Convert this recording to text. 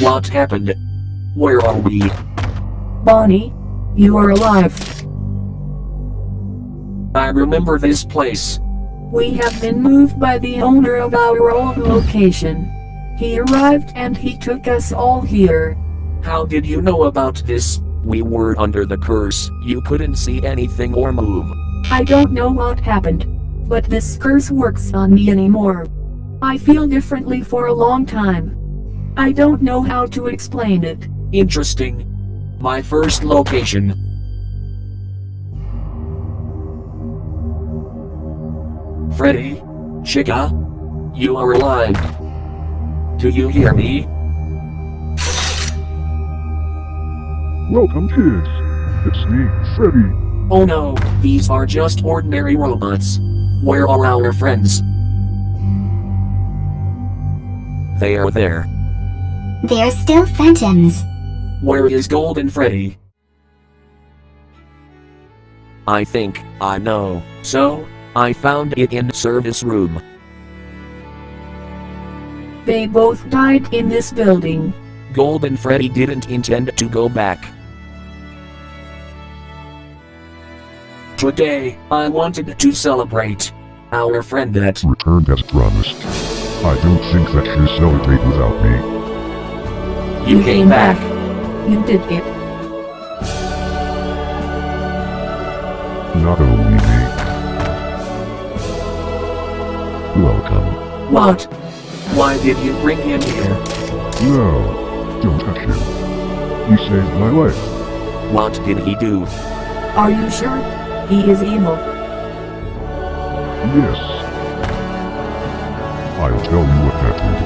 What happened? Where are we? Bonnie, you are alive. I remember this place. We have been moved by the owner of our old location. He arrived and he took us all here. How did you know about this? We were under the curse. You couldn't see anything or move. I don't know what happened, but this curse works on me anymore. I feel differently for a long time. I don't know how to explain it. Interesting. My first location. Freddy, Chica, you are alive. Do you hear me? Welcome, kids. It's me, Freddy. Oh no, these are just ordinary robots. Where are our friends? They are there. They're still phantoms. Where is Golden Freddy? I think I know. So, I found it in service room. They both died in this building. Golden Freddy didn't intend to go back. Today, I wanted to celebrate our friend that Returned as promised. I don't think that she'll celebrate without me. You came back. You did it. Not only me. Welcome. What? Why did you bring him here? No, don't touch him. He saved my life. What did he do? Are you sure? He is evil. Yes. I'll tell you what that